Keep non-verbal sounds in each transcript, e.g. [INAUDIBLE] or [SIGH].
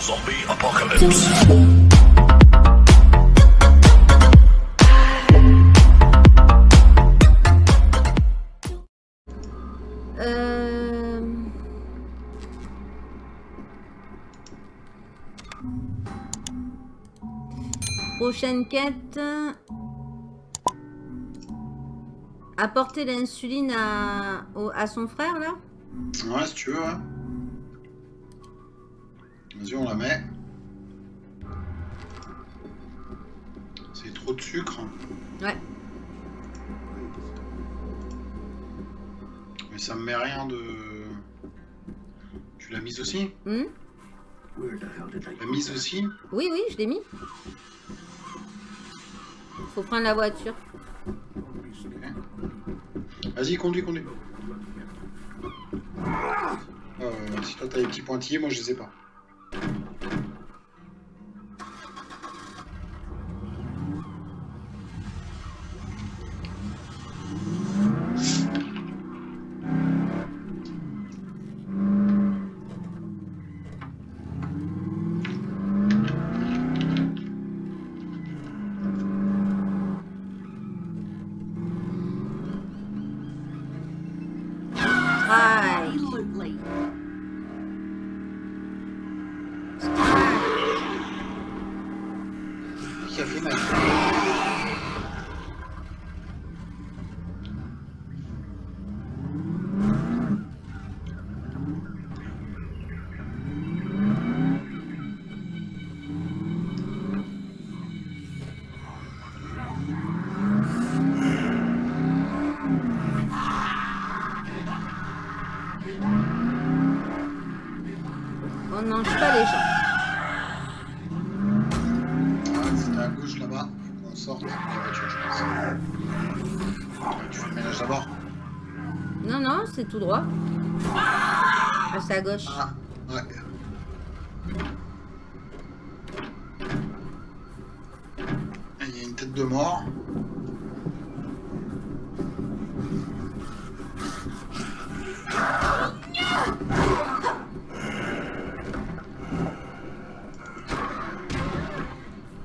Zombie apocalypse. Euh... Prochaine quête. Apporter l'insuline à, au- à son frère, là? Ouais, si tu veux. Vas-y, on la met. C'est trop de sucre. Ouais. Mais ça me met rien de... Tu l'as mise aussi Hmm? La mise aussi? Oui, oui, je l'ai mis. Faut prendre la voiture. Ok. Vas-y, conduis, conduis. Euh, si toi t'as les petits pointillés, moi je les ai pas. Tout droit. Ah, c'est à gauche. Ah, ouais. Il y a une tête de mort.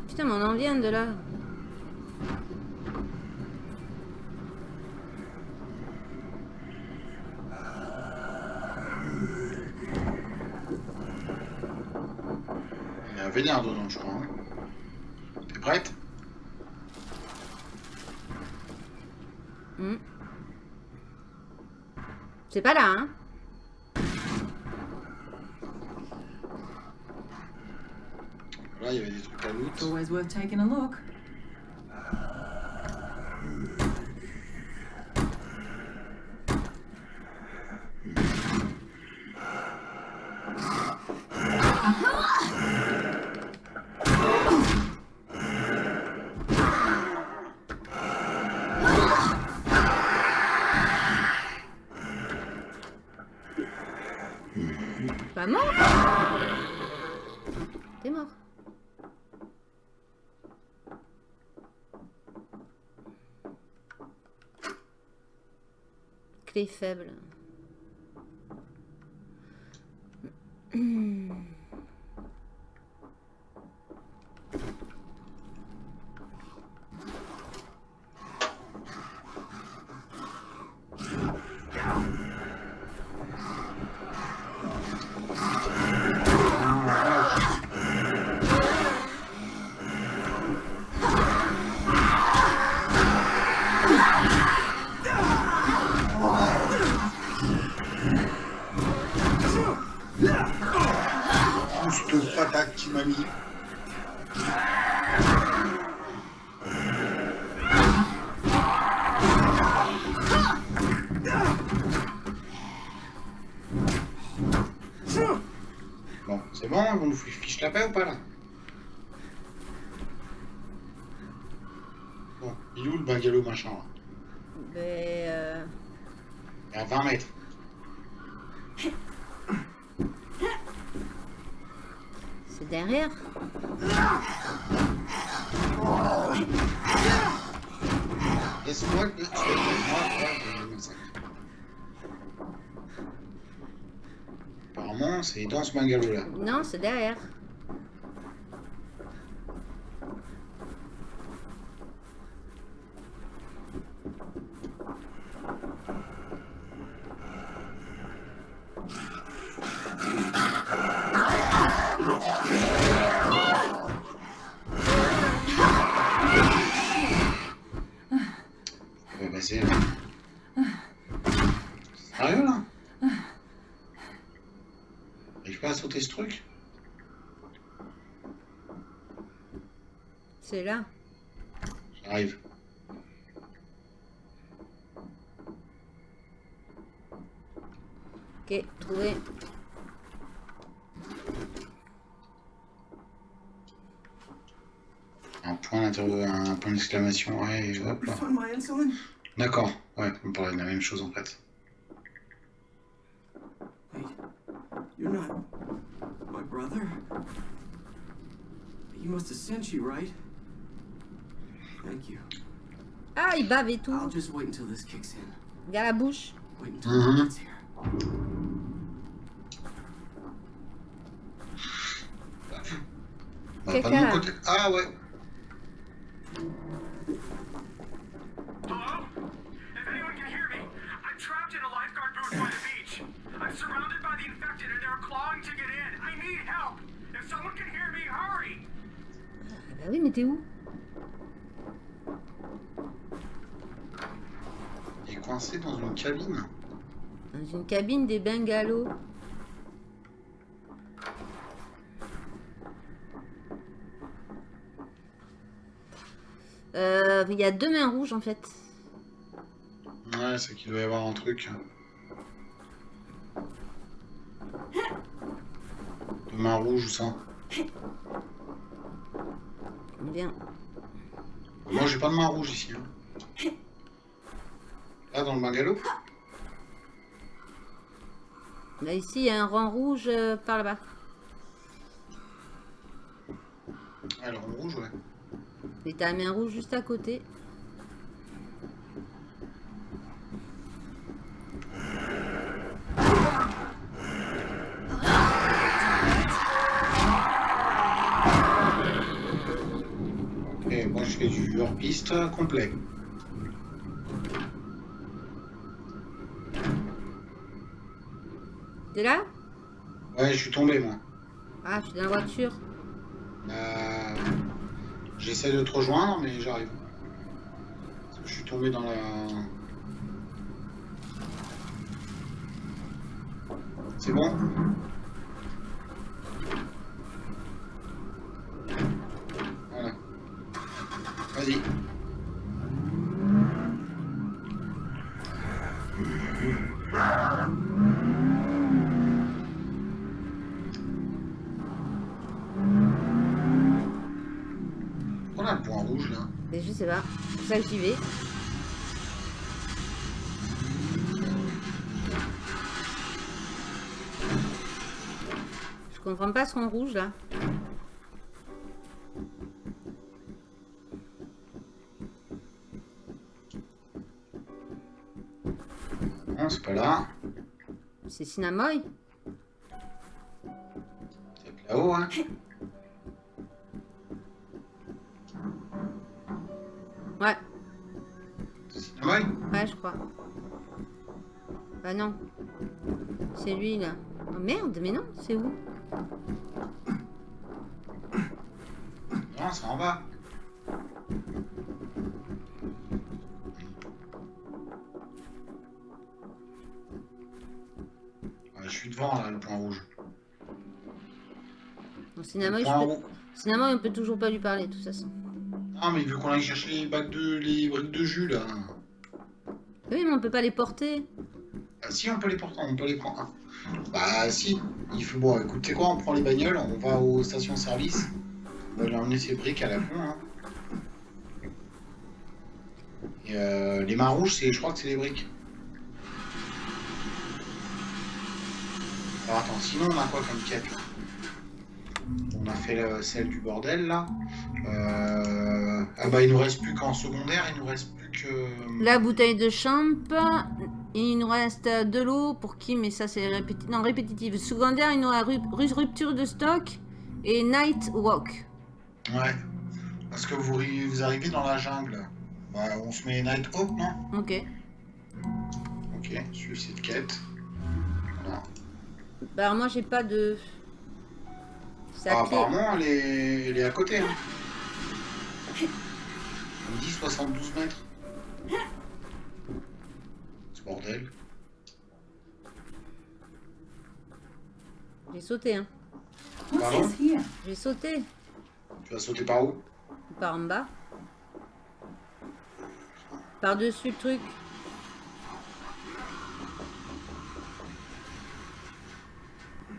Putain, mais on en vient de là. Il y a un vénère dedans, je crois. hein. T'es prête Hmm. C'est pas là, hein Là, il y avait des trucs à loot. Always worth taking a look. Mort T'es mort. Clé faible. Non, c'est derrière. Sauter ce truc C'est là. J'arrive. Ok, trouvé. Un point un point d'exclamation, ouais, et hop là. D'accord, ouais, on parlait de la même chose en fait. Sent you, right? Thank you. Ah, il bave et tout. I'll just wait until this kicks in. Regarde la bouche. Wait until Mhm. gets here. Ah ouais. Une cabine des bungalows. Euh, Il y a deux mains rouges en fait. Ouais, c'est qu'il doit y avoir un truc. De main rouge ou ça. Bien. Moi j'ai pas de main rouge ici. hein. Là dans le bungalow Là ici, il y a un rang rouge euh, par là-bas. Ouais, le rond rouge, ouais. Et t'as main rouge juste à côté. Et moi je fais du hors-piste complet. T'es là? Ouais, je suis tombé moi. Ah, je suis dans la voiture. Euh, J'essaie de te rejoindre, mais j'arrive. Je suis tombé dans la. C'est bon Voilà. Vas-y. On a le point rouge là. Mais je sais pas. J'y vais. Je comprends pas rond rouge là. Non, c'est pas là. C'est Cinnamon C'est là-haut, hein. Ouais, je crois. Bah non. C'est lui là. Oh merde, mais non, c'est où? Non, c'est en bas. Ouais, je suis devant là, le point rouge. Bon, je point peux... Cinnamon, on peut toujours pas lui parler de toute façon. Non, mais il veut qu'on aille chercher les bacs de les briques de jus là. Oui, mais on peut pas les porter. Ah, si, on peut les porter, on peut les prendre. Bah, si. Il faut bon, écoute, tu sais quoi, on prend les bagnoles, on va aux stations-service. On va lui emmener ses briques à la con. Hein. Euh, les mains rouges, je crois que c'est les briques. Alors attends, sinon on a quoi comme quête On a fait euh, celle du bordel là. Euh... Ah bah il nous reste plus qu'en secondaire, il nous reste plus que. La bouteille de champ. Il nous reste de l'eau pour qui Mais ça, c'est répétitif. Non, répétitif. Secondaire, il nous ru- rupture de stock et night walk. Ouais. Parce que vous, ri- vous arrivez dans la jungle. Bah, on se met Night Hawk, non? Ok. Ok, suivre cette quête. Voilà. Bah, alors moi, j'ai pas de. Ah, apparemment, elle est... elle est à côté. Hein. [LAUGHS] On me dit 72 mètres. Bordel. J'ai sauté, hein. Pardon? J'ai sauté Tu vas sauter par où? Par en bas. Par-dessus le truc.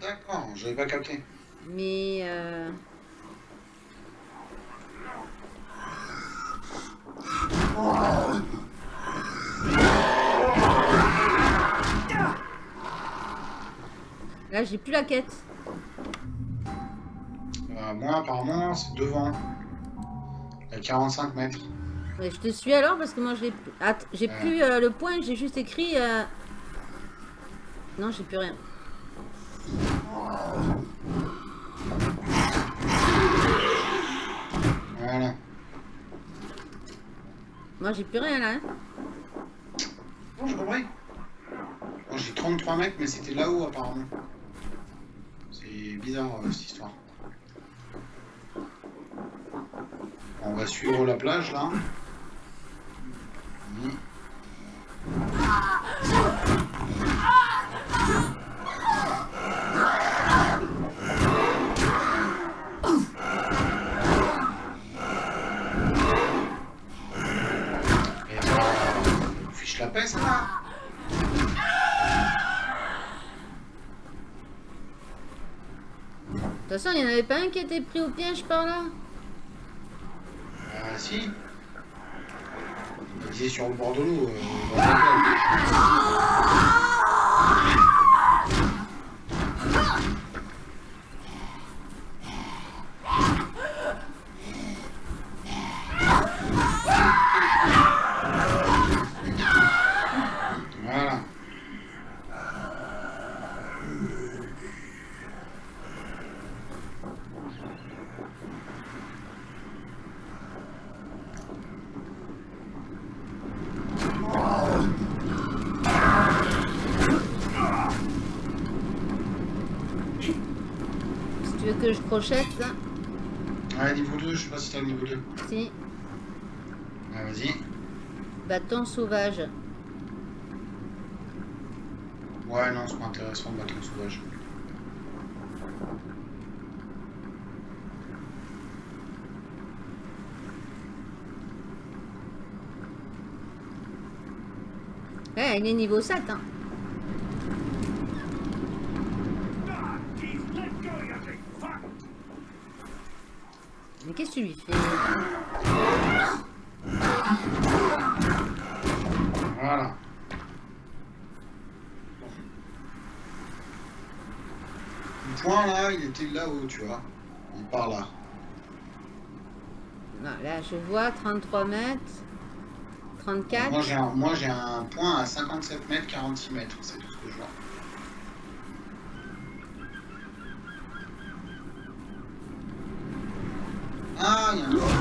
D'accord, j'avais pas capté. Mais... euh, Là, j'ai plus la quête. Euh, moi, apparemment, c'est devant. À 45 mètres. Je te suis alors parce que moi, j'ai plus euh, le point, j'ai juste écrit... euh, Non, j'ai plus rien. Voilà. Moi, j'ai plus rien là. hein. Bon, j'ai compris. Moi, j'ai 33 mètres, mais c'était là-haut, apparemment. Bizarre, euh, cette histoire. On va suivre la plage, là. Bah, fiche la paix, ça va. De toute façon, il n'y en avait pas un qui était pris au piège par là Ah si. Il disait sur le bord de l'eau. euh, [LAUGHS] dans la plage. Voilà. Si tu veux que je crochette, là. Ouais, niveau 2, je sais pas si t'as le niveau 2. Si. Vas-y. Bâton sauvage. Ouais, non, c'est pas intéressant, le bâton sauvage. Ouais, il est niveau 7, hein. Voilà. Le point là, il était là-haut, tu vois? Il part là. Non, Là, je vois 33 mètres. 34. Moi j'ai un, moi, j'ai un point à 57 mètres, 46 mètres, c'est tout ce que je vois. Ah,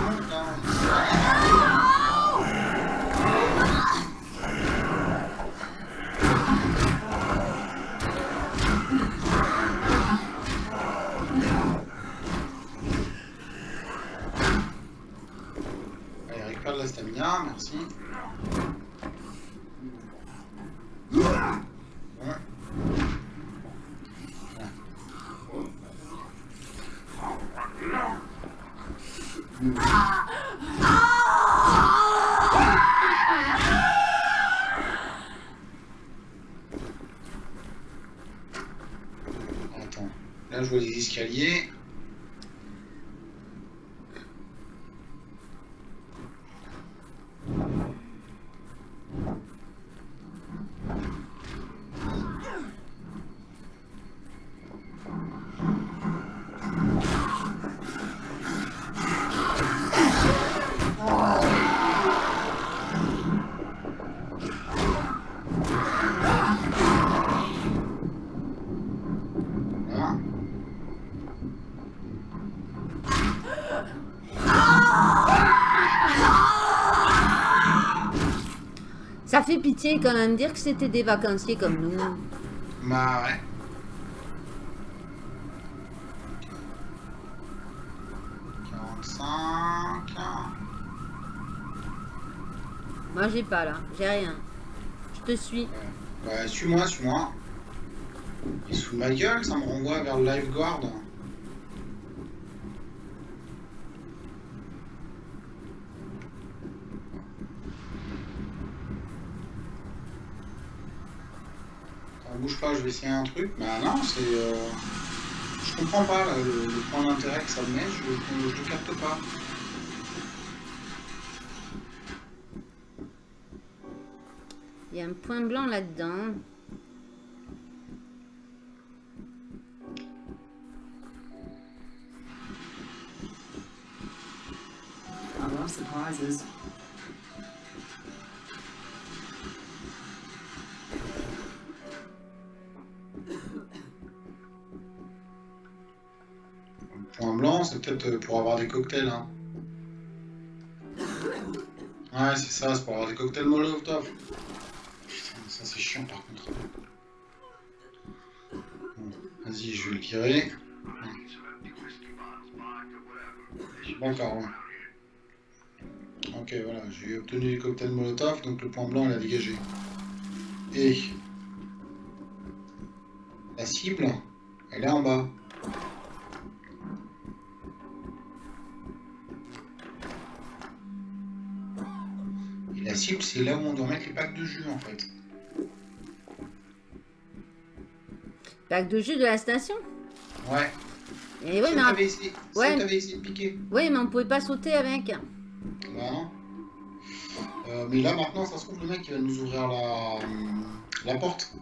je pitié quand même dire que c'était des vacanciers comme nous. Bah ouais. Moi, j'ai pas là. J'ai rien. Je te suis. Bah suis-moi, suis-moi. Il se fout de ma gueule, ça me renvoie vers le lifeguard. Je vais essayer un truc. Bah non, c'est... euh, Je comprends pas là, le, le point d'intérêt que ça me met, je, je le capte pas. Il y a un point blanc là-dedans. I love surprises. Euh, pour avoir des cocktails. Hein. Ouais, c'est ça, c'est pour avoir des cocktails Molotov. Ça c'est chiant par contre. Bon, Vas-y, je vais le virer. D'accord. ouais. Ok, voilà, j'ai obtenu les cocktails Molotov, donc le point blanc il a dégagé. Et la cible, elle est en bas. C'est là où on doit mettre les packs de jus en fait. Pack de jus de la station. Ouais. Et oui, Ça, mais, t'avais essayé, ça, ouais. t'avais essayé de piquer. oui, mais on pouvait pas sauter avec. Non. Euh, mais là maintenant, ça se trouve, le mec il va nous ouvrir la, la porte.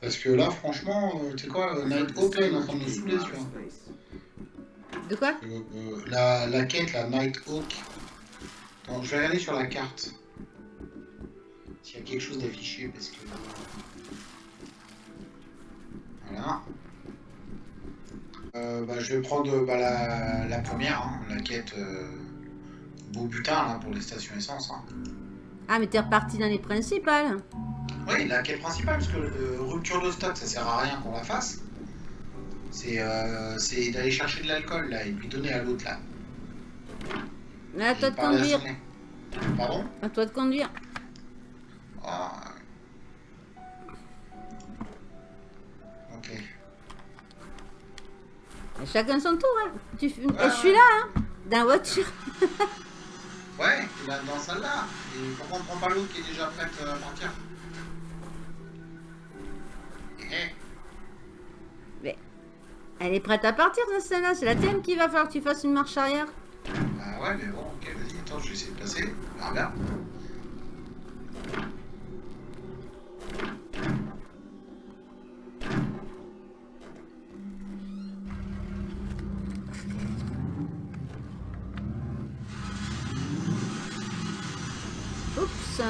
Parce que là, franchement, euh, tu sais quoi, euh, là, il est en train de nous saouler, tu vois. Space. De quoi? Euh, euh, la, la quête, la Nighthawk. Attends, je vais regarder sur la carte. S'il y a quelque chose d'affiché, parce que... Voilà. Euh, bah, je vais prendre bah, la, la première, hein, la quête euh, beau butin là, pour les stations essence. hein. Ah, mais t'es reparti dans les principales. Oui, la quête principale, parce que euh, rupture de stock, ça sert à rien qu'on la fasse. C'est c'est d'aller chercher de l'alcool là et lui donner à l'autre là. Mais à Et toi de conduire. Pardon? À toi de conduire. Ah. Ok. Et Chacun son tour. Hein. Tu... Ouais, je suis là, hein, dans la voiture. [LAUGHS] Ouais, dans celle-là. Et pourquoi on prend pas l'autre qui est déjà prête euh, à partir Eh, Elle est prête à partir, de celle-là. C'est la tienne qui va falloir que tu fasses une marche arrière. Bah ouais, mais bon, ok, vas-y, attends, je vais essayer de passer. Ah, regarde. Oups.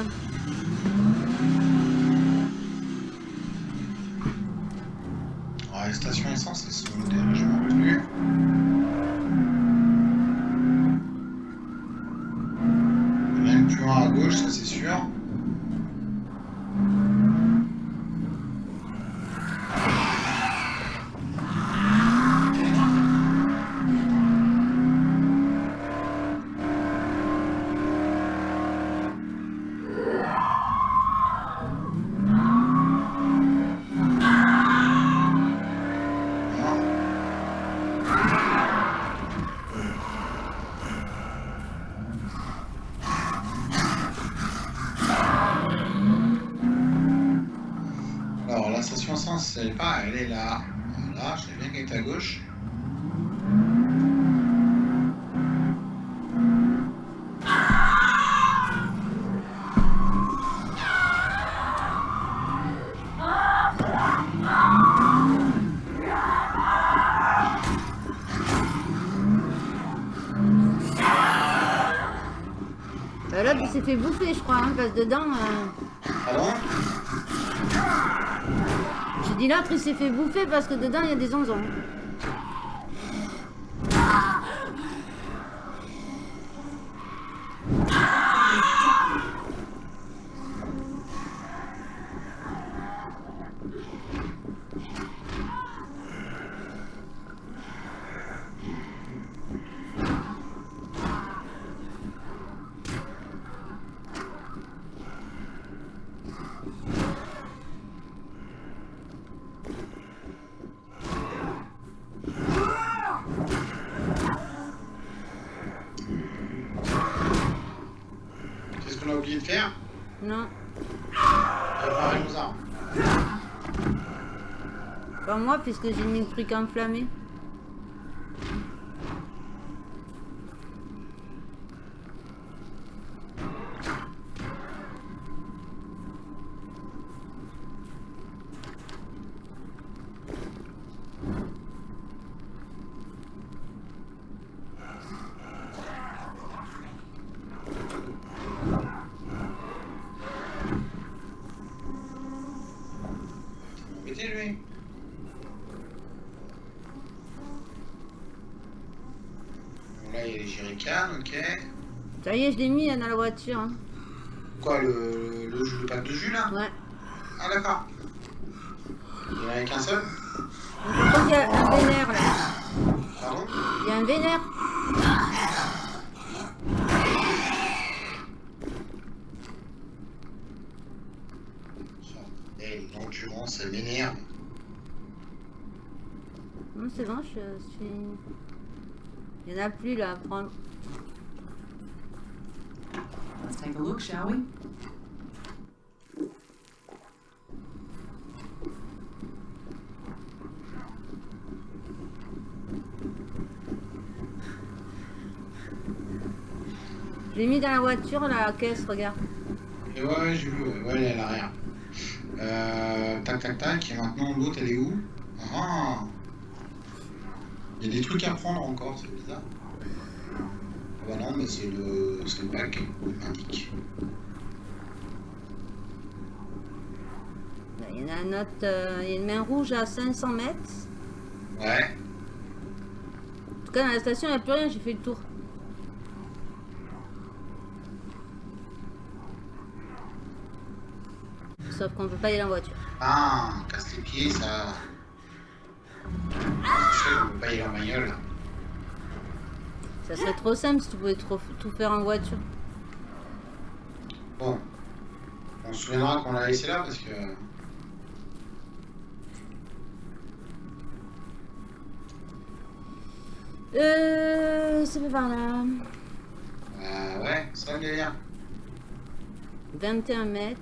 Alors, les stations essence, elles sont modèles, fait bouffer, je crois, hein, parce que dedans... euh, Pardon J'ai dit l'autre, il s'est fait bouffer parce que dedans, il y a des onzons. Faire Non. Pas moi, puisque j'ai mis le truc enflammé. Mettez lui. Bon, là, il y a les jerrycans, ok. Je l'ai mis dans la voiture. hein. Quoi, le, le, le pack de jus là? Ouais. Ah, d'accord. Il y en avait qu'un seul? Il y a un vénère là. Pardon? Il y a un vénère. Eh, l'endurance, elle m'énerve. Non, c'est bon, je suis. Il y en a plus là. Prends... Let's take a look, shall we? Je l'ai mis dans la voiture, la caisse, regarde. Et ouais, ouais, j'ai vu, ouais, ouais, elle est à l'arrière. Euh, tac, tac, tac, et maintenant l'autre, elle est où? Ah Il y a des trucs à prendre encore, c'est bizarre. Ah bah non, mais c'est le, le pack, il m'indique. Il y en a un autre. euh, il y a une main rouge à 500 mètres. Ouais, En tout cas, dans la station, il n'y a plus rien, j'ai fait le tour. Sauf qu'on ne peut pas y aller en voiture. ah, casse les pieds, ça... Sais qu'on peut pas y aller en bagnole. Ça serait trop simple si tu pouvais trop- tout faire en voiture. Bon, on se souviendra qu'on l'a laissé là parce que... Euh. Fait par là. Euh, ouais, ça me délire. 21 mètres.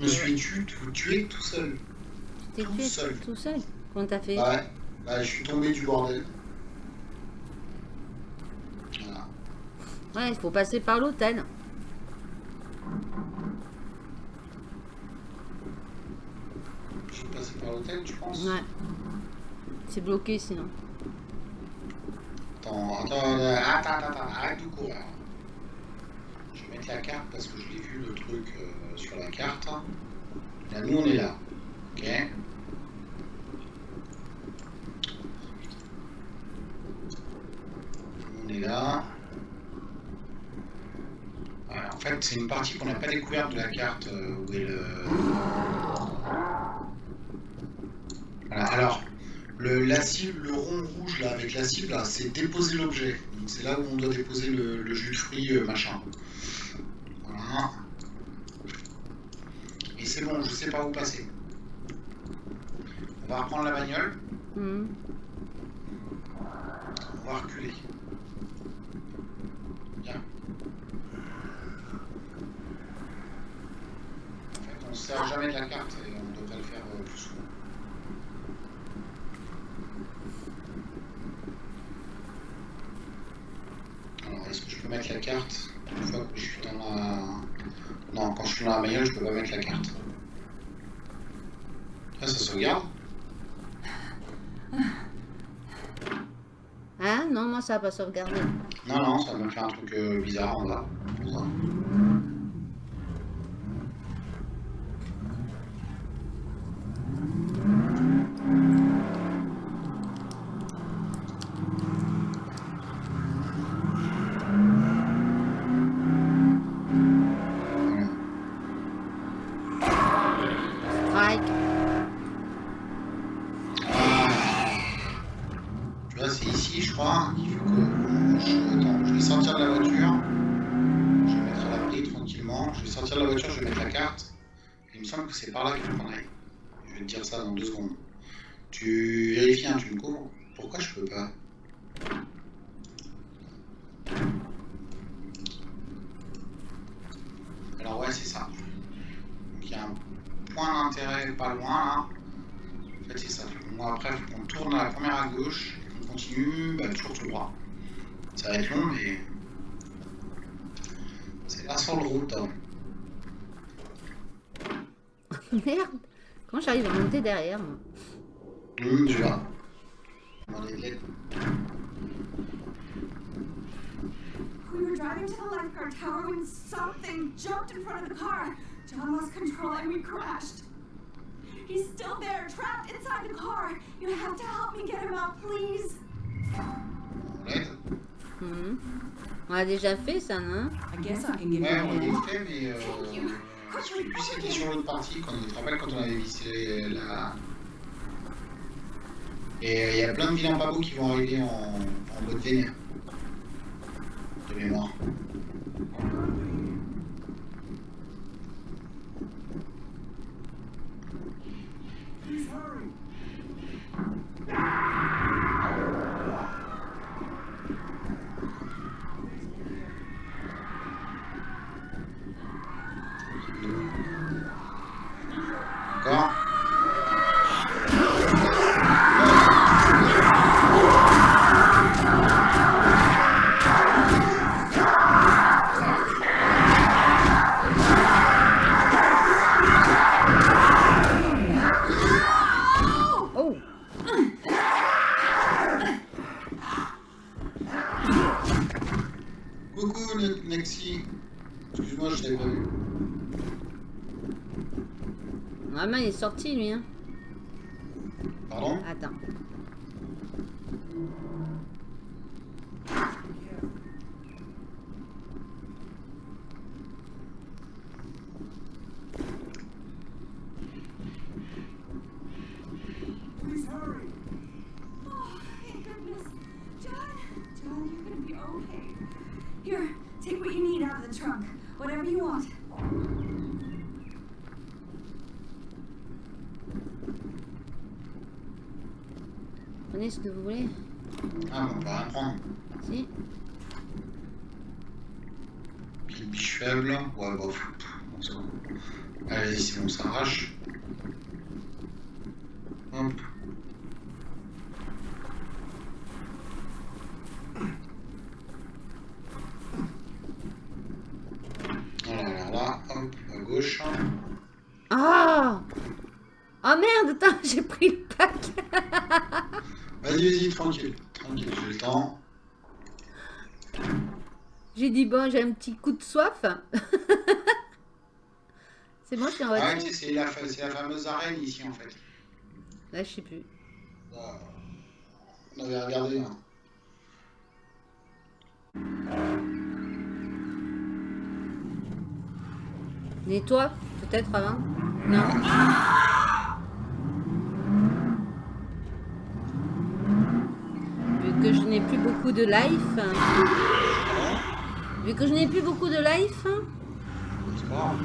Je me suis tu, tout, tué tout seul? Tu t'es Tout tué seul. tout seul? Comment t'as fait? Ouais, bah, je suis tombé du bordel. Voilà. Ouais, il faut passer par l'hôtel. Je suis passé par l'hôtel, tu penses? Ouais. C'est bloqué sinon. Attends, attends, attends, attends, attends, arrête de courir. Je vais mettre la carte parce que je l'ai vu le truc euh, sur la carte. Là, nous on est là. Ok On est là. Ouais, en fait, c'est une partie qu'on n'a pas découverte de la carte euh, où est le. Voilà, alors, le, la cible, le rond rouge là, avec la cible, là, c'est déposer l'objet. Donc c'est là où on doit déposer le, le jus de fruits, euh, machin. Voilà. Et c'est bon, je sais pas où passer. On va reprendre la bagnole, Mhm. on va reculer. Bien. En fait, on se sert jamais de la carte et on devrait le faire euh, plus souvent. Alors, est-ce que je peux mettre la carte une fois que je suis dans la... Non, quand je suis dans la bagnole, je peux pas mettre la carte. Là, ça sauvegarde Hein Non, moi ça va pas sauvegarder. Non, non, ça va me faire un truc euh, bizarre en bas. Pour ça. Voilà. Strike. Tu vois, c'est ici, je crois, qu'il faut que je... Attends, je vais sortir de la voiture. Je vais mettre l'abri tranquillement. Je vais sortir de la voiture, je vais mettre la carte. Il me semble que c'est par là qu'il faut qu'on aille. Je vais te dire ça dans deux secondes. Tu vérifies, hein, tu me couvres. Pourquoi je peux pas? Alors ouais, c'est ça. arrive pas loin là. En fait, c'est ça. Bon, après, qu'on tourne à la première à gauche, qu'on continue, bah, toujours tout droit. Ça va être. C'est la seule route. Merde Comment j'arrive à monter derrière moi Hum, tu vois. Demander de l'aide. We were driving to the lifeguard tower when something jumped in front of the car. John lost control and we crashed. He's still there, trapped inside the car. You have to help me get him out, please. On Mhm. On a déjà fait ça, non Ouais, a on l'a fait, mais. Euh, je sais plus si c'était sur l'autre partie, quand tu te rappelles quand on avait visité la. Et il y a plein de vilains beaux qui vont arriver en, en mode vénère. De mémoire. Sorti, lui, hein Pardon? Attends. Faible. Ouais, c'est bon. Allez, c'est bon, ça arrache. Hop. Voilà, alors là, hop, à gauche. Ah Ah merde, attends, [LAUGHS] j'ai pris le pack Vas-y, vas-y, tranquille. Tranquille, j'ai le temps. J'ai dit, bon, j'ai un petit coup de soif. [LAUGHS] C'est bon, je suis en Ah, voiture ouais, c'est la, fameuse arène ici en fait. Là, je sais plus. On avait regardé. hein. Nettoie, peut-être avant Non Vu que je n'ai plus beaucoup de life. Vu que je n'ai plus beaucoup de life. Grave.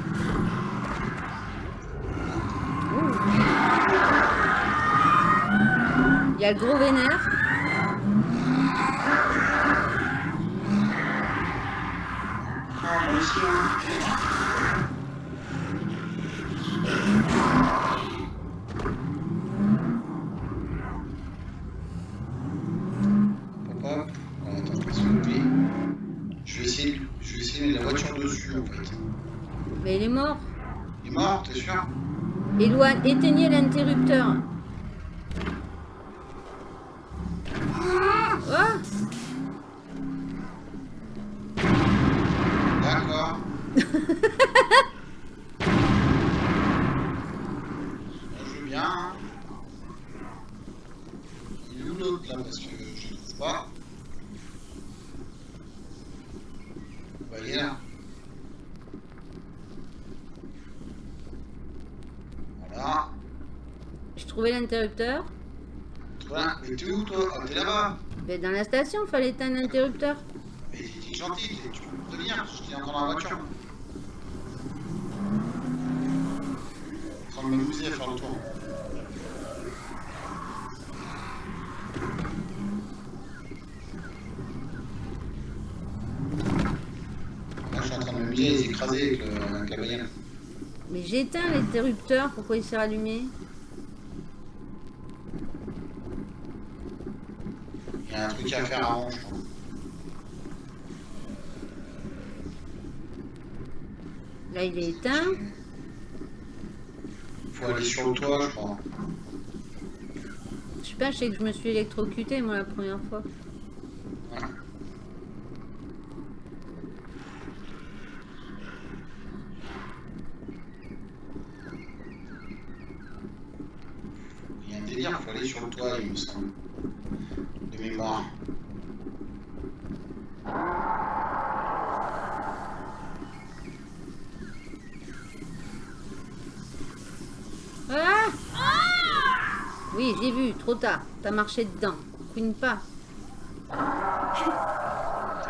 Il y a le gros vénère. Ah, moi aussi, hein. Hop, hop. Oh, attends, je vais soulever. Je vais essayer, de- je vais essayer de mettre la voiture dessus en fait. Mais il est mort. Il est mort, Éloigne, éteignez l'interrupteur. Oh D'accord. Moi, je veux bien. hein. Il est où l'autre là Parce que je ne trouve pas. Bah, il est là. Voilà. Voilà. Mais t'es où toi Ah, t'es là-bas. Mais dans la station, fallait éteindre l'interrupteur. Mais t'es gentil, tu peux me prévenir, j'étais encore dans la voiture. Train de m'amuser à faire le tour. Là, je suis en train de m'amuser à les écraser avec, le, avec la bagnole. Mais j'ai éteint l'interrupteur, pourquoi il s'est rallumé Faire avant. Là, il est éteint. Faut aller sur le toit, je crois. Je sais pas, je sais que je me suis électrocuté moi la première fois. Il y a un délire, faut aller sur le toit, il me semble. De mémoire. Ah Oui, j'ai vu, trop tard. T'as marché dedans. Couine pas.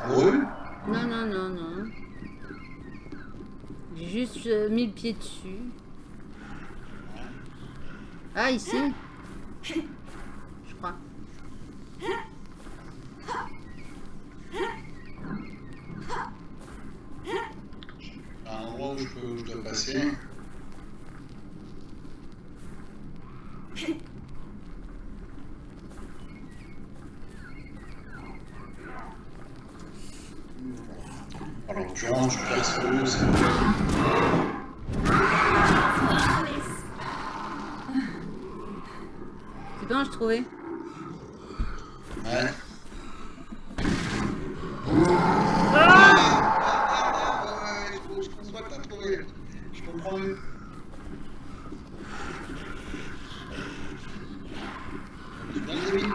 Heureux Non, non, non, non. J'ai juste euh, mis le pied dessus. Ah, ici Je crois. un endroit où je, peux, où je dois passer. En l'occurrence, le c'est- C'est bien, je trouvais. Ouais. Ah, ouais, je, je conçois que t'as trouvé. Je comprends mieux. Tu viens les amis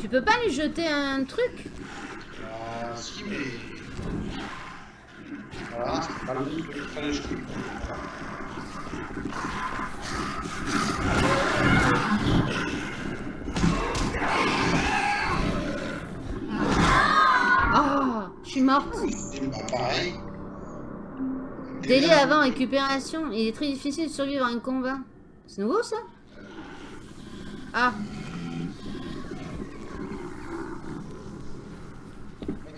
Tu peux pas lui jeter un truc Ah, si, mais. Voilà, je suis morte. Délai avant récupération. Il est très difficile de survivre à un combat. C'est nouveau ça? Ah,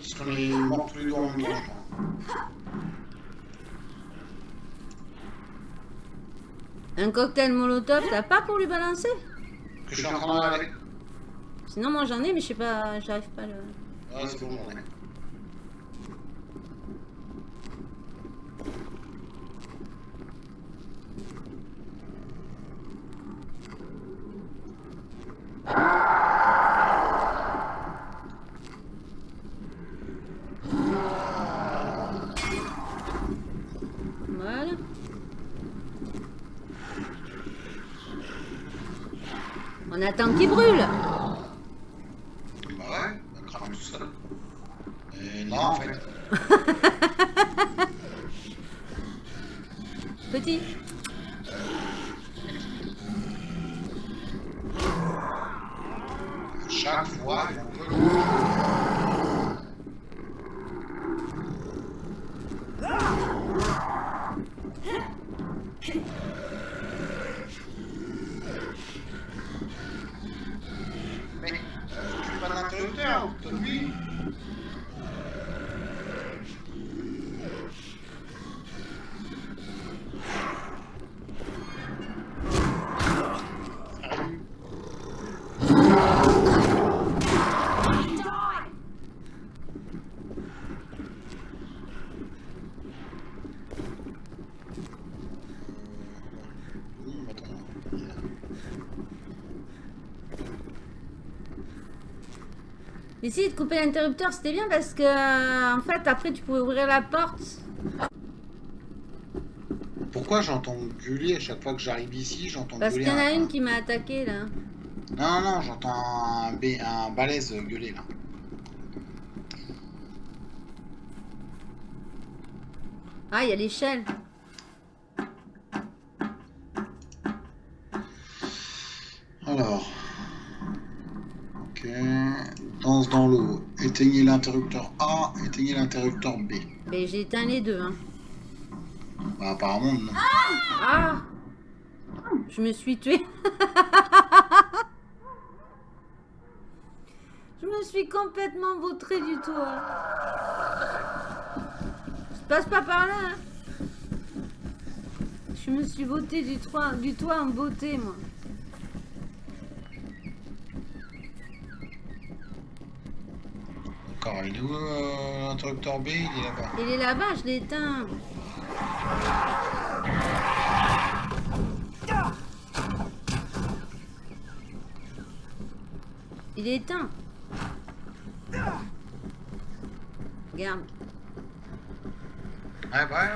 Parce qu'on est morts tous les deux en même temps, je crois. un cocktail molotov, t'as pas pour lui balancer? Que je suis en train d'aller. Sinon moi j'en ai mais je sais pas, j'arrive pas à le... Ouais, c'est bon, j'en ai. Voilà. On attend qu'il brûle. Bah ouais, bah crame tout seul. Et non, en fait. Petit. Chaque fois, il faut que- Mais, je suis pas d'interrupteur, toi, lui. Die! Essayer de couper l'interrupteur, c'était bien parce que, euh, en fait, après, tu pouvais ouvrir la porte. Pourquoi j'entends gueuler à chaque fois que j'arrive ici J'entends Parce qu'il y en a un- une qui m'a attaqué, là. Non, non, j'entends un, B- un balèze gueuler là. Ah, il y a l'échelle. Dans l'eau. Éteignez l'interrupteur A, éteignez l'interrupteur B. Mais j'ai éteint les deux, hein. Bah, apparemment, non. Ah Je me suis tuée. [LAUGHS] Je me suis complètement vautrée du toit. Je passe pas par là. hein. Je me suis vautrée du toit, du toit en beauté, moi. D'accord, il est où euh, l'interrupteur B? Il est là-bas. Il est là-bas, je l'ai éteint. Il est éteint. Regarde. Ouais, bah, ouais,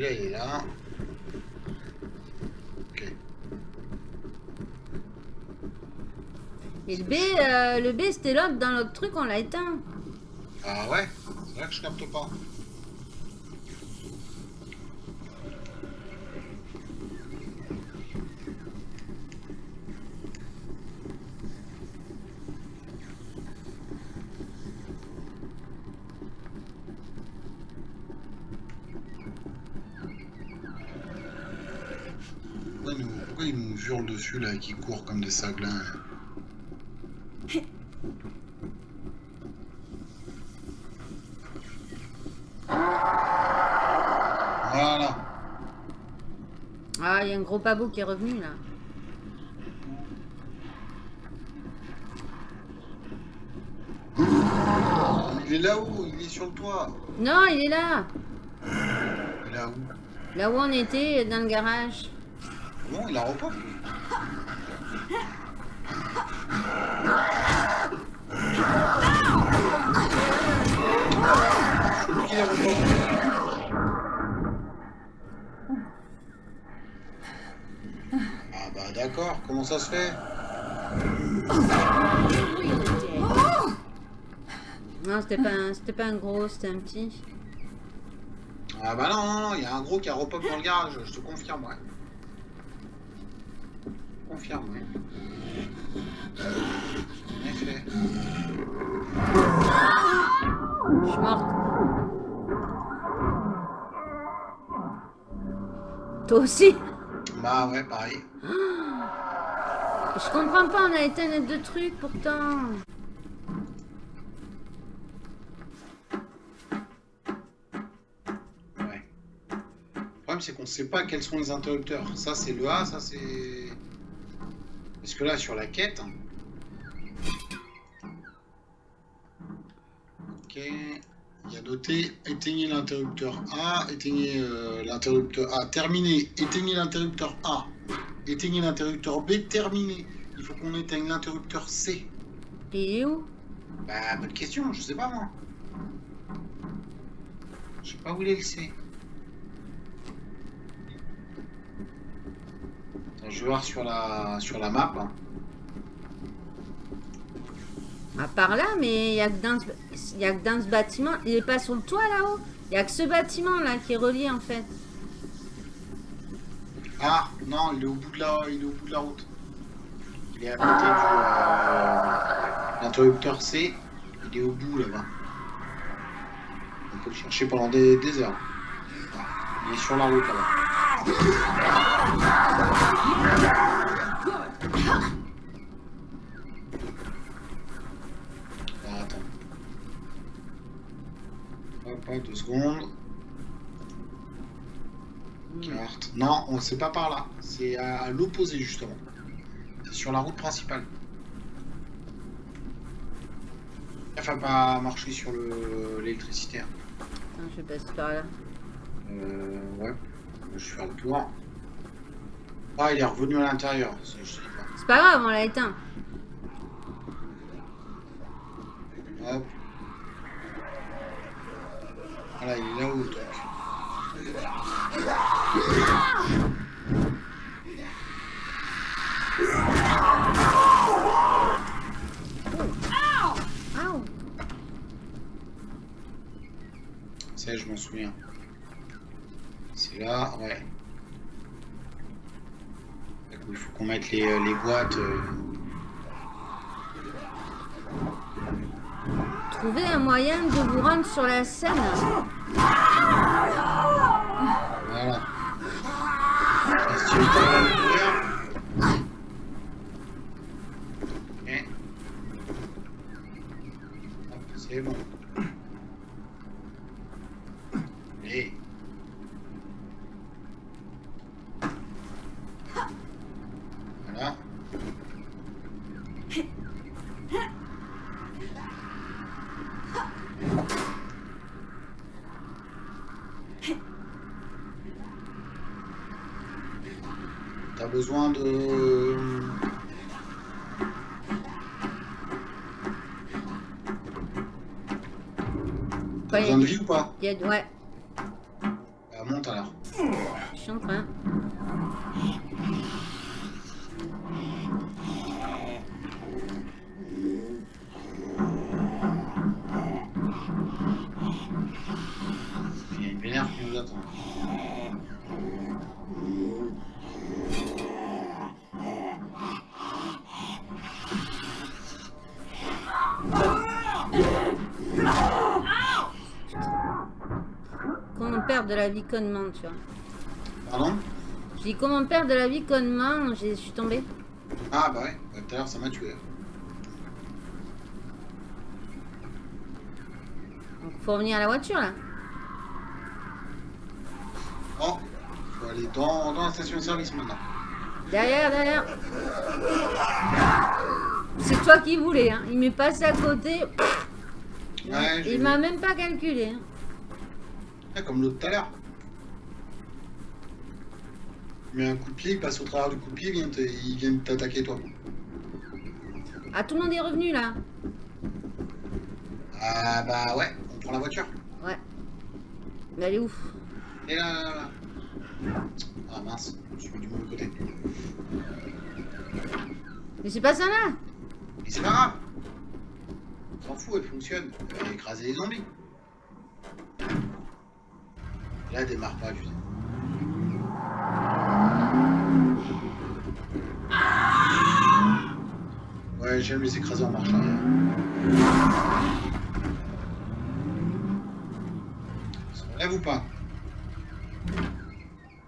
Là, il est là. Ok. Et le B, euh, le B c'était l'autre dans l'autre truc, on l'a éteint. Ah ouais? C'est là que je capte pas. Dessus là et qu'ils courent comme des saglins Voilà. Ah, il y a un gros pabot qui est revenu là. Il est là-haut, il est sur le toit. Non, il est là. Là où? Là où on était, dans le garage. Bon, il a repop. Ça se fait Non, c'était pas, un- c'était pas un gros, c'était un petit. Ah bah non, il y a un gros qui a repop dans le garage, je te confirme, ouais. Confirme, ouais. En effet. Je suis morte. Toi aussi? Bah ouais, pareil. [GASPS] Je comprends pas, on a éteint les deux trucs pourtant. Ouais. Le problème, c'est qu'on sait pas quels sont les interrupteurs. Ça, c'est le A, ça, c'est... Parce que là, sur la quête... Ok... Il y a noté éteignez l'interrupteur A, éteignez euh, l'interrupteur A, terminé, éteignez l'interrupteur A, éteignez l'interrupteur B, terminé. Il faut qu'on éteigne l'interrupteur C. Et il est où? Bah, bonne question, je sais pas moi. Je sais pas où il est le C. Attends, je vais voir sur la, sur la map. hein. À part là, mais il y a que dans ce, il y a que dans ce bâtiment. Il est pas sur le toit là-haut? Il y a que ce bâtiment là qui est relié en fait. Ah, non, il est au bout de la, il est au bout de la route. Il est à côté du euh, l'interrupteur C. Il est au bout là-bas. On peut le chercher pendant des, heures. Il est sur la route là-bas. Ah, attends. Hop, deux secondes. Morte. Non, on c'est pas par là. C'est à, l'opposé justement. C'est sur la route principale. Il faut pas marcher sur le- l'électricité. hein. Attends, je passe par là. Euh, ouais. Je vais faire le tour. Ah, il est revenu à l'intérieur. C'est pas grave, on l'a éteint. Sur la scène. T'as besoin de vie ou pas il y a- ouais, Bah monte alors. je suis en train. De la vie connement, tu vois. Pardon? Je dis comment perdre de la vie connement, j'ai- je suis tombée. Ah bah ouais, Bah, tout à l'heure ça m'a tué. Donc faut revenir à la voiture là. Oh Faut aller dans, dans la station de service maintenant. Derrière, derrière. C'est toi qui voulais, hein. Il m'est passé à côté. Ouais, Il m'a même pas calculé. hein. Comme l'autre tout à l'heure. Met un coup de pied, il passe au travers du coup de pied, il vient t'attaquer toi. Ah, tout le monde est revenu là. Ah bah ouais, on prend la voiture. Ouais. Mais elle est où Et là, là, là, là. Ah mince, je suis mis du mauvais côté. Mais c'est pas ça là. Mais c'est pas grave. On s'en fout, elle fonctionne. Elle va écraser les zombies. Là, elle démarre pas, sais. Ouais, j'aime les écraser en marche arrière. Se relève ou pas?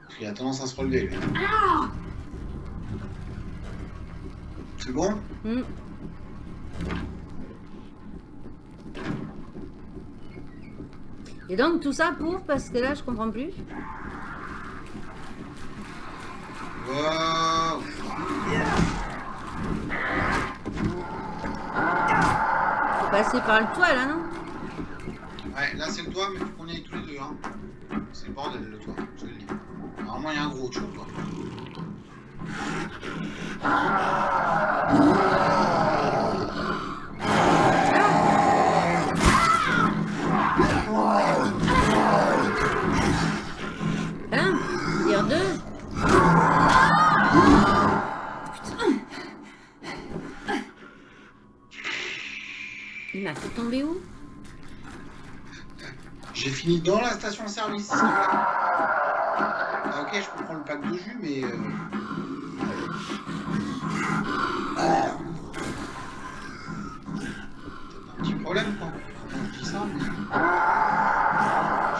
Parce qu'il a tendance à se relever, lui. C'est bon? Hmm. Et donc tout ça pour parce que là je comprends plus. Faut passer par le toit là, non? Ouais, là c'est le toit, mais faut qu'on y aille tous les deux. Hein. C'est le bordel le toit, je le dis. Normalement, il y a un gros sur le toit. Tomber où? J'ai fini dans la station de service. plaît. Ah, ok, je comprends le pack de jus, mais. euh, un petit problème, quoi. Quand je dis ça, mais. Je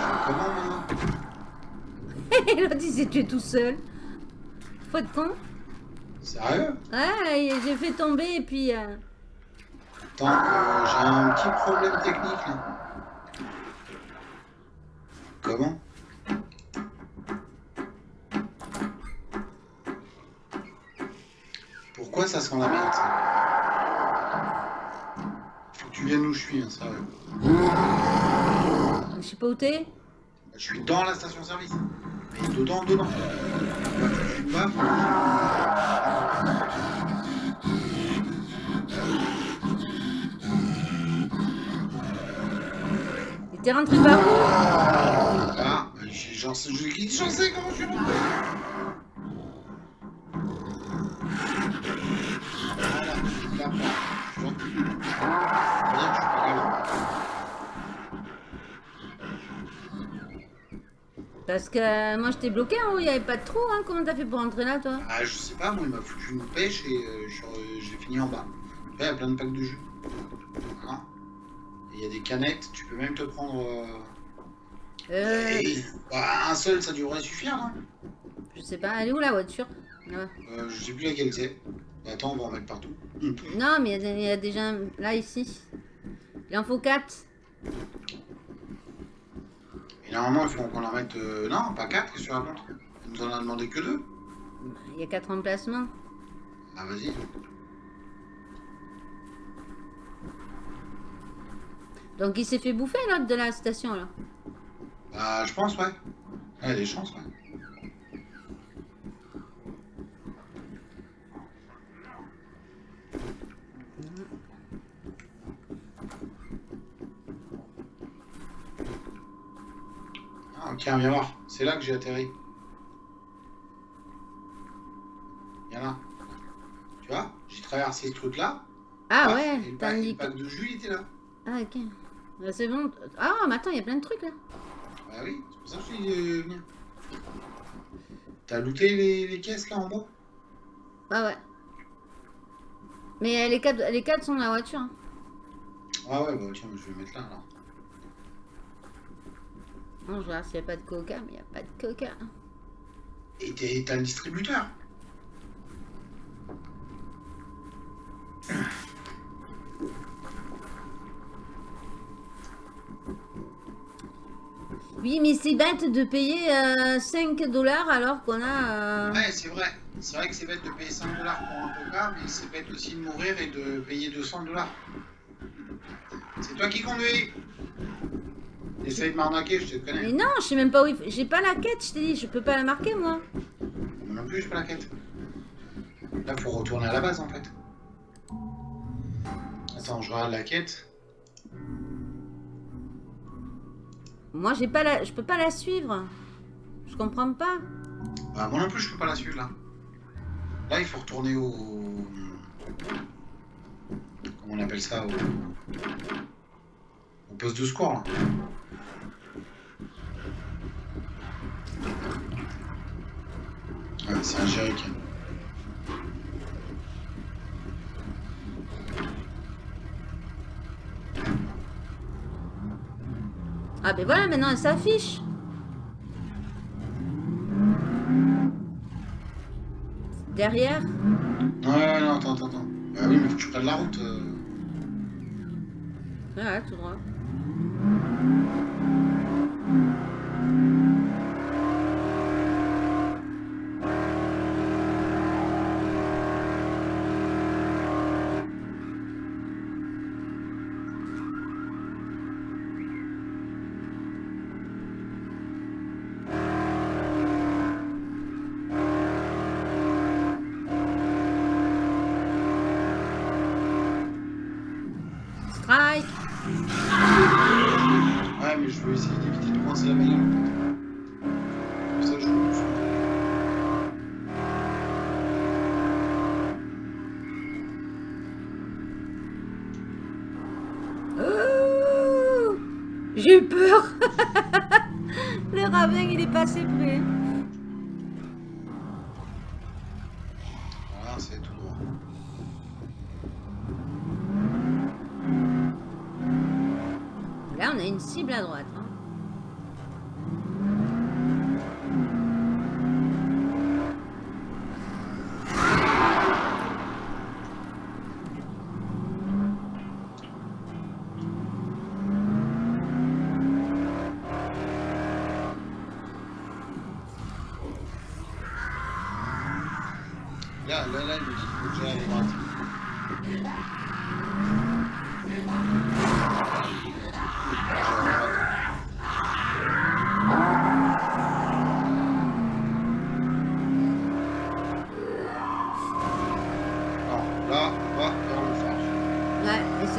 fais comment maintenant L'autre [LAUGHS] il s'est tué tout seul. Faut être con. Sérieux? Ouais, j'ai fait tomber et puis... euh, j'ai un petit problème technique là. Comment? Pourquoi ça sent la merde? Faut que tu viennes où je suis, hein, sérieux. Je sais pas où t'es bah, Je suis dans la station service. Dedans, dedans. Bah, pas. T'es rentré par où Ah, j'ai- j'en sais, je, j'en sais comment je suis rentré. Là. Parce que euh, moi je t'ai bloqué en haut, il y avait pas de trou, hein. Comment t'as fait pour rentrer là, toi Ah, je sais pas, moi, il m'a foutu une pêche et euh, re- j'ai fini en bas. Vois, il y a plein de packs de jus. Voilà. Y a des canettes, tu peux même te prendre. euh, Euh. et- bah, un seul, ça devrait suffire, non Je sais pas, elle est où la voiture? Euh, Je sais plus laquelle c'est. Attends, on va en mettre partout. [LAUGHS] Non, mais il y a y, déjà un- là ici. Il en faut 4. Et normalement, il faut qu'on en mette. euh, Non, pas 4, qu'est-ce que tu racontes? Il nous en a demandé que 2. Il y a 4 emplacements. Ah, vas-y. Donc il s'est fait bouffer l'autre de la station là. Bah, je pense, ouais. Il y a des chances, ouais. Ah, ok, viens voir. C'est là que j'ai atterri. Viens là. Tu vois J'ai traversé ce truc-là. Ah paf, et ouais, t'as le pack de jus, était là. Ah ok. Bah, c'est bon. Ah mais attends, il y a plein de trucs là. Bah oui, c'est pour ça que je suis euh, venu. T'as looté les, les caisses là en bas? Ah ouais. Mais euh, les 4 les quatre sont dans la voiture. hein. Ah ouais, bah tiens, je vais mettre là alors. Non, je regarde s'il n'y a pas de coca, mais il n'y a pas de coca. Et t'es- t'as le distributeur? Oui, mais c'est bête de payer euh, 5 dollars alors qu'on a... euh, Ouais, c'est vrai. C'est vrai que c'est bête de payer 5 dollars pour un coca, mais c'est bête aussi de mourir et de payer 200 dollars. C'est toi qui conduis Essaye de m'arnaquer, je te Mais connais. non, je sais même pas où il faut... J'ai pas la quête, je t'ai dit, je peux pas la marquer moi. Moi non plus, j'ai pas la quête. Là, faut retourner à la base en fait. Attends, je regarde la quête. Moi, j'ai pas la... Je peux pas la suivre. Je comprends pas. Bah, moi non plus, je peux pas la suivre là. Là, il faut retourner au. Comment on appelle ça Au, poste de secours. Ah, c'est un jerrycan. Ah ben voilà, maintenant elle s'affiche. Derrière Non, non, non, attends, attends, attends. Bah oui, mais faut que je prenne la route. euh. Voilà, tout droit.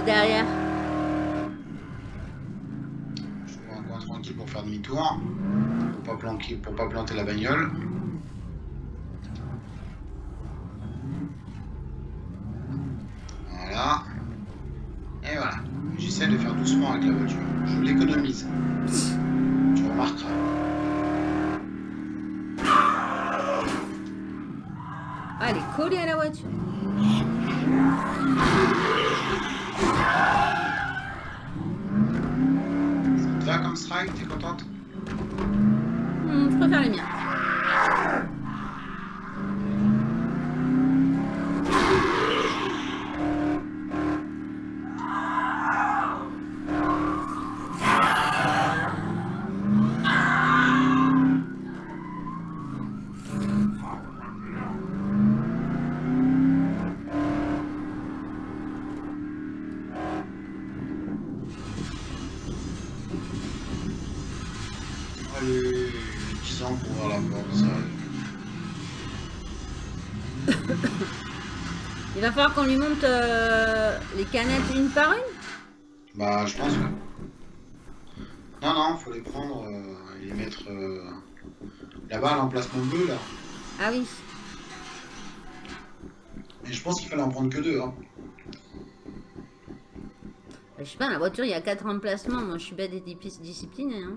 Derrière. Je un coin tranquille pour faire demi-tour. Pour pas, planquer, pour pas planter la bagnole. Qu'on lui monte euh, les canettes une par une? Bah, je pense que. Non, non, faut les prendre euh, et les mettre euh, là-bas à l'emplacement bleu, là. Ah oui. Mais je pense qu'il fallait en prendre que deux, hein. Je sais pas, la voiture, il y a quatre emplacements. Moi, je suis bête et dis- disciplinée. Hein.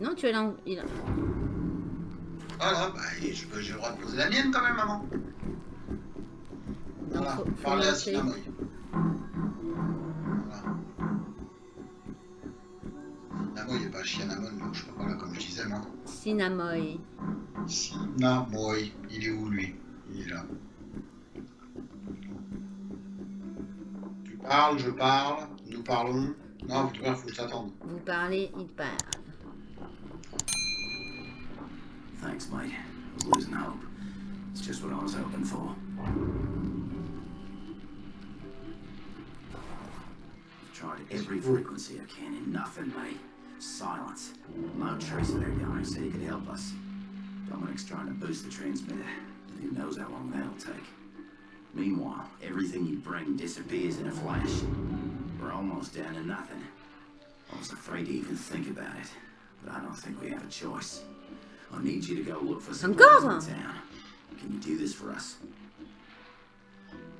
Non, tu es là. Il... Voilà, bah, et je- j'ai le droit de poser la mienne quand même, maman. Voilà, Faut- faut parler à. Sinamoy. Voilà. Sinamoy et pas Chianamon, donc je sais pas, voilà, comme je disais, moi. Cinnamon. Sinamoy, il est où lui? Il est là. Tu parles, je parle, nous parlons. Non, il faut que je t'attende. Vous parlez, il parle. Thanks, mate. I was losing hope. It's just what I was hoping for. I've tried every frequency I can and nothing, mate. Silence. No trace of that guy who said he could help us. Dominic's trying to boost the transmitter. and Who knows how long that'll take. Meanwhile, everything you bring disappears in a flash. We're almost down to nothing. I was afraid to even think about it, but I don't think we have a choice. I need you to go look for some Encore? in town. Can you do this for us?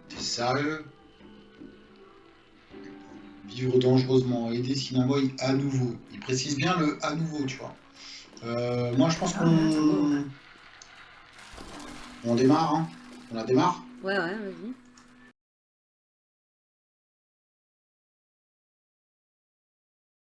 T'es sérieux Vivre dangereusement, aider Sinamoy à nouveau. Il précise bien le à nouveau, tu vois. Euh, moi, je pense qu'on. On démarre, hein On la démarre Ouais, ouais, vas-y.